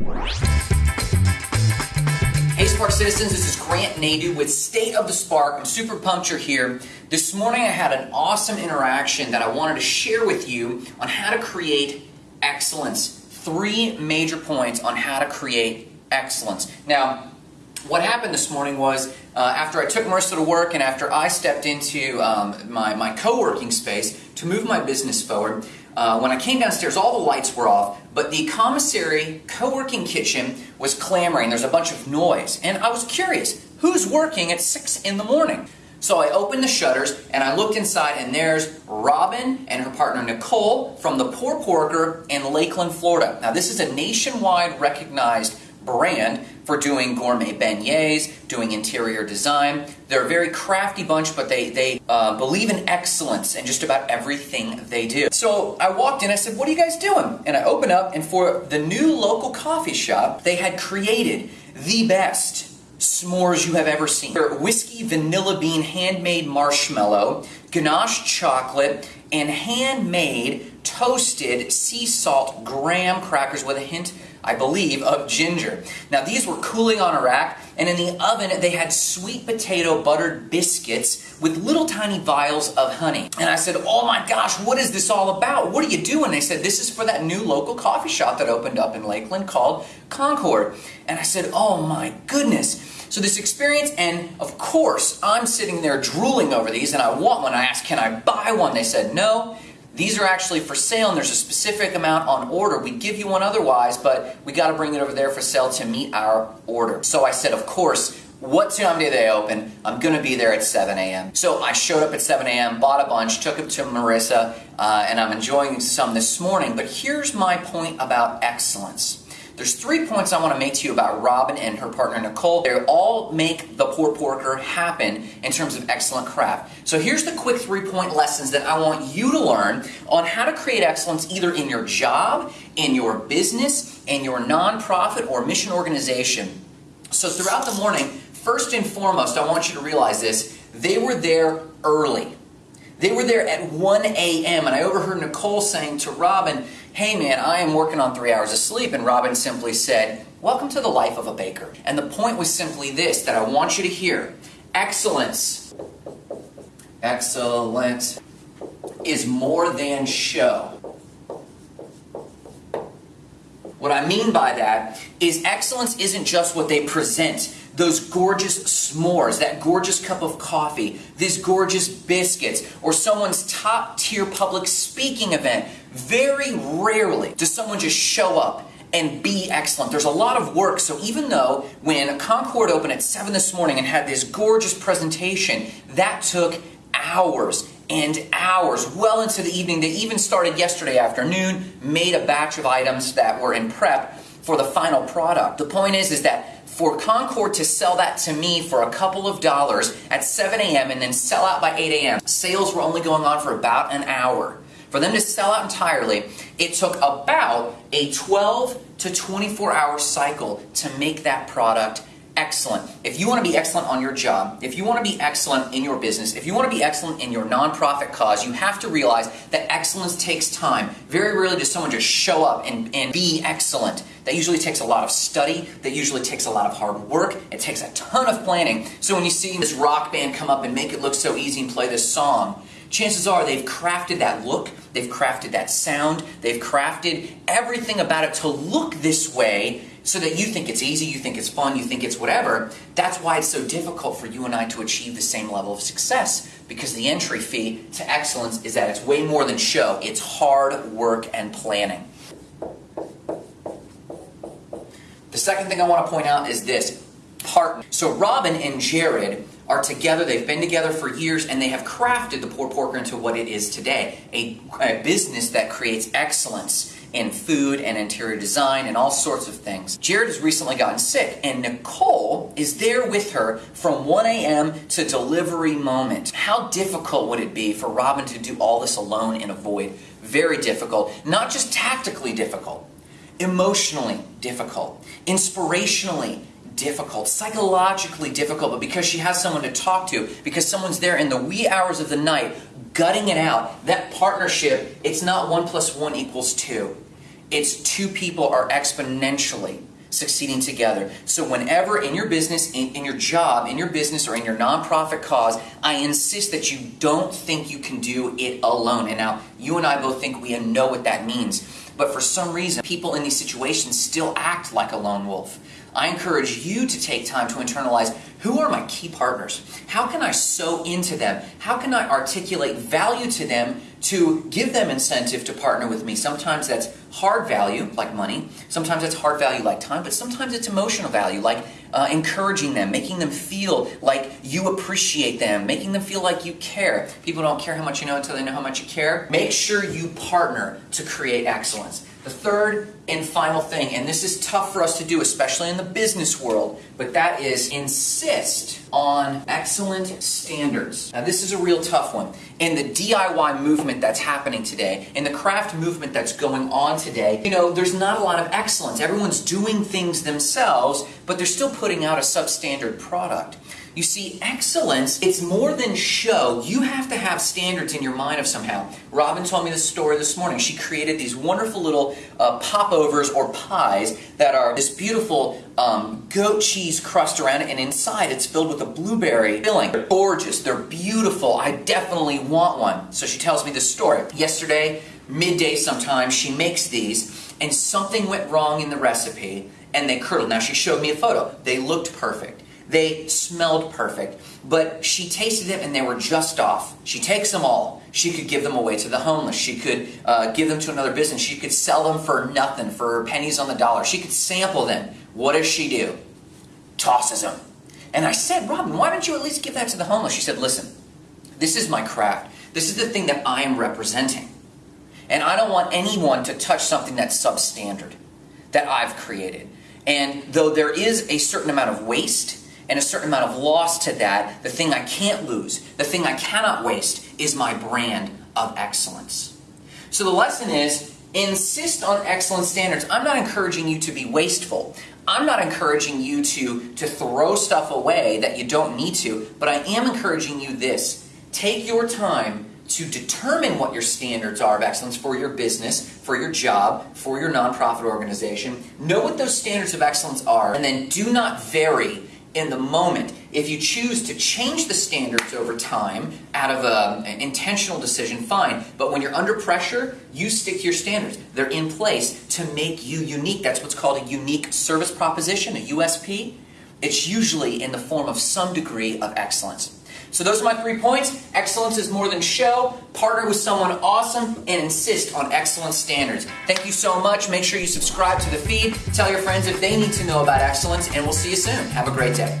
Hey Spark citizens, this is Grant Nadu with State of the Spark. I'm super pumped you're here. This morning I had an awesome interaction that I wanted to share with you on how to create excellence. Three major points on how to create excellence. Now, what happened this morning was uh, after I took Marissa to work and after I stepped into um, my, my co-working space to move my business forward, uh, when I came downstairs, all the lights were off, but the commissary co-working kitchen was clamoring. There's a bunch of noise. And I was curious, who's working at 6 in the morning? So I opened the shutters and I looked inside and there's Robin and her partner Nicole from the Poor Porker in Lakeland, Florida. Now this is a nationwide recognized brand for doing gourmet beignets, doing interior design. They're a very crafty bunch, but they, they uh, believe in excellence in just about everything they do. So I walked in, I said, what are you guys doing? And I opened up, and for the new local coffee shop, they had created the best s'mores you have ever seen. They're whiskey vanilla bean handmade marshmallow, ganache chocolate, and handmade toasted sea salt graham crackers with a hint I believe, of ginger. Now these were cooling on a rack, and in the oven they had sweet potato buttered biscuits with little tiny vials of honey. And I said, oh my gosh, what is this all about? What are you doing? They said, this is for that new local coffee shop that opened up in Lakeland called Concord. And I said, oh my goodness. So this experience, and of course, I'm sitting there drooling over these, and I want one. I asked, can I buy one? They said, no. These are actually for sale and there's a specific amount on order. We give you one otherwise, but we got to bring it over there for sale to meet our order. So I said, of course, what time do they open? I'm going to be there at 7 a.m. So I showed up at 7 a.m., bought a bunch, took them to Marissa, uh, and I'm enjoying some this morning. But here's my point about excellence. There's three points I want to make to you about Robin and her partner Nicole. They all make the Poor Porker happen in terms of excellent craft. So here's the quick three-point lessons that I want you to learn on how to create excellence either in your job, in your business, in your nonprofit or mission organization. So throughout the morning, first and foremost, I want you to realize this, they were there early. They were there at 1 a.m. and I overheard Nicole saying to Robin, hey man, I am working on three hours of sleep. And Robin simply said, welcome to the life of a baker. And the point was simply this, that I want you to hear. Excellence, excellence is more than show. What I mean by that is excellence isn't just what they present those gorgeous s'mores, that gorgeous cup of coffee, these gorgeous biscuits, or someone's top tier public speaking event. Very rarely does someone just show up and be excellent. There's a lot of work, so even though when Concord opened at 7 this morning and had this gorgeous presentation, that took hours and hours, well into the evening. They even started yesterday afternoon, made a batch of items that were in prep for the final product. The point is, is that for Concord to sell that to me for a couple of dollars at 7 a.m. and then sell out by 8 a.m., sales were only going on for about an hour. For them to sell out entirely, it took about a 12 to 24 hour cycle to make that product excellent. If you want to be excellent on your job, if you want to be excellent in your business, if you want to be excellent in your nonprofit cause, you have to realize that excellence takes time. Very rarely does someone just show up and, and be excellent. That usually takes a lot of study, that usually takes a lot of hard work, it takes a ton of planning. So when you see this rock band come up and make it look so easy and play this song, chances are they've crafted that look, they've crafted that sound, they've crafted everything about it to look this way so that you think it's easy, you think it's fun, you think it's whatever. That's why it's so difficult for you and I to achieve the same level of success because the entry fee to excellence is that it's way more than show. It's hard work and planning. The second thing I want to point out is this partner. So Robin and Jared are together, they've been together for years, and they have crafted the Poor Porker into what it is today a, a business that creates excellence in food and interior design and all sorts of things. Jared has recently gotten sick, and Nicole is there with her from 1 a.m. to delivery moment. How difficult would it be for Robin to do all this alone in a void? Very difficult. Not just tactically difficult, emotionally difficult, inspirationally difficult, psychologically difficult, but because she has someone to talk to, because someone's there in the wee hours of the night gutting it out, that partnership, it's not one plus one equals two. It's two people are exponentially succeeding together. So, whenever in your business, in, in, your job, in your business, or in your nonprofit cause, I insist that you don't think you can do it alone. And now, you and I both think we know what that means. But for some reason, people in these situations still act like a lone wolf. I encourage you to take time to internalize who are my key partners? How can I sow into them? How can I articulate value to them to give them incentive to partner with me? Sometimes that's hard value, like money. Sometimes it's hard value, like time. But sometimes it's emotional value, like uh, encouraging them, making them feel like you appreciate them, making them feel like you care. People don't care how much you know until they know how much you care. Make sure you partner to create excellence. The third and final thing, and this is tough for us to do, especially in the business world, but that is insist on excellent standards. Now, this is a real tough one. In the DIY movement that's happening today, in the craft movement that's going on today, you know, there's not a lot of excellence. Everyone's doing things themselves, but they're still putting out a substandard product. You see, excellence, it's more than show. You have to have standards in your mind of somehow. Robin told me this story this morning. She created these wonderful little uh, popovers or pies that are this beautiful um, goat cheese crust around it, and inside it's filled with a blueberry filling. They're gorgeous. They're beautiful. I definitely want one. So she tells me this story. Yesterday, midday sometime, she makes these, and something went wrong in the recipe, and they curdled. Now, she showed me a photo. They looked perfect. They smelled perfect, but she tasted them and they were just off. She takes them all. She could give them away to the homeless. She could uh, give them to another business. She could sell them for nothing, for pennies on the dollar. She could sample them. What does she do? Tosses them. And I said, Robin, why don't you at least give that to the homeless? She said, listen, this is my craft. This is the thing that I am representing. And I don't want anyone to touch something that's substandard that I've created. And though there is a certain amount of waste, and a certain amount of loss to that, the thing I can't lose, the thing I cannot waste, is my brand of excellence. So the lesson is insist on excellent standards. I'm not encouraging you to be wasteful. I'm not encouraging you to, to throw stuff away that you don't need to, but I am encouraging you this. Take your time to determine what your standards are of excellence for your business, for your job, for your nonprofit organization. Know what those standards of excellence are, and then do not vary in the moment. If you choose to change the standards over time out of a, an intentional decision, fine. But when you're under pressure, you stick to your standards. They're in place to make you unique. That's what's called a unique service proposition, a USP. It's usually in the form of some degree of excellence. So those are my three points. Excellence is more than show. Partner with someone awesome and insist on excellent standards. Thank you so much. Make sure you subscribe to the feed. Tell your friends if they need to know about excellence, and we'll see you soon. Have a great day.